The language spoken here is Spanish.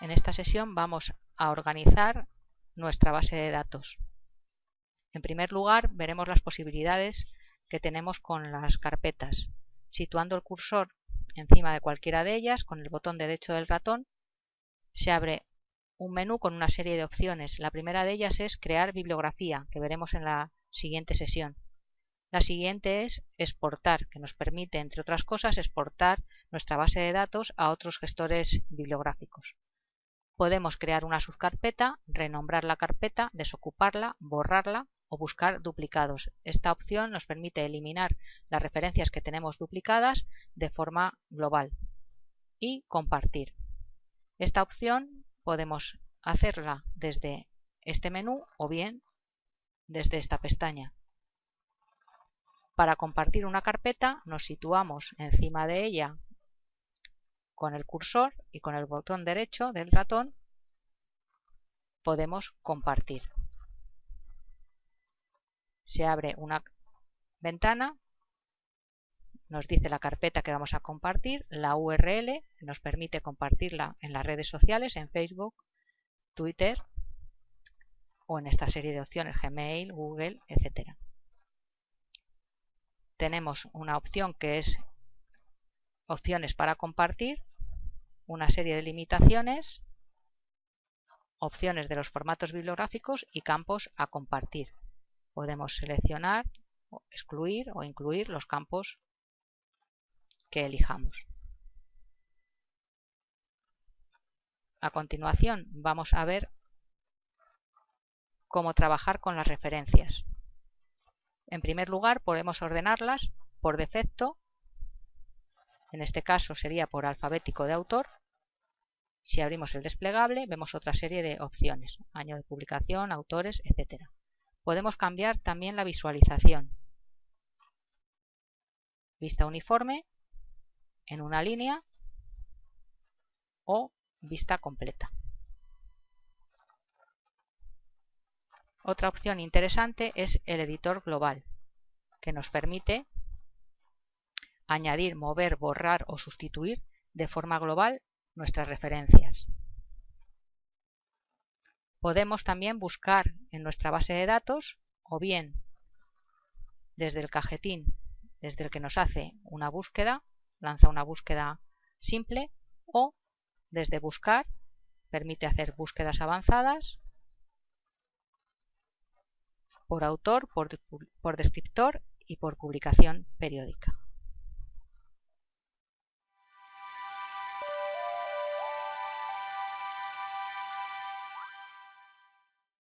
En esta sesión vamos a organizar nuestra base de datos. En primer lugar, veremos las posibilidades que tenemos con las carpetas. Situando el cursor encima de cualquiera de ellas, con el botón derecho del ratón, se abre un menú con una serie de opciones. La primera de ellas es crear bibliografía, que veremos en la siguiente sesión. La siguiente es exportar, que nos permite, entre otras cosas, exportar nuestra base de datos a otros gestores bibliográficos. Podemos crear una subcarpeta, renombrar la carpeta, desocuparla, borrarla o buscar duplicados. Esta opción nos permite eliminar las referencias que tenemos duplicadas de forma global y compartir. Esta opción podemos hacerla desde este menú o bien desde esta pestaña. Para compartir una carpeta nos situamos encima de ella con el cursor y con el botón derecho del ratón podemos compartir. Se abre una ventana, nos dice la carpeta que vamos a compartir, la URL, nos permite compartirla en las redes sociales, en Facebook, Twitter o en esta serie de opciones Gmail, Google, etcétera tenemos una opción que es opciones para compartir, una serie de limitaciones, opciones de los formatos bibliográficos y campos a compartir. Podemos seleccionar, excluir o incluir los campos que elijamos. A continuación vamos a ver cómo trabajar con las referencias. En primer lugar, podemos ordenarlas por defecto. En este caso sería por alfabético de autor. Si abrimos el desplegable, vemos otra serie de opciones. Año de publicación, autores, etc. Podemos cambiar también la visualización. Vista uniforme, en una línea o vista completa. Otra opción interesante es el editor global, que nos permite añadir, mover, borrar o sustituir de forma global nuestras referencias. Podemos también buscar en nuestra base de datos o bien desde el cajetín, desde el que nos hace una búsqueda, lanza una búsqueda simple o desde buscar permite hacer búsquedas avanzadas por autor, por, descriptor y por publicación periódica.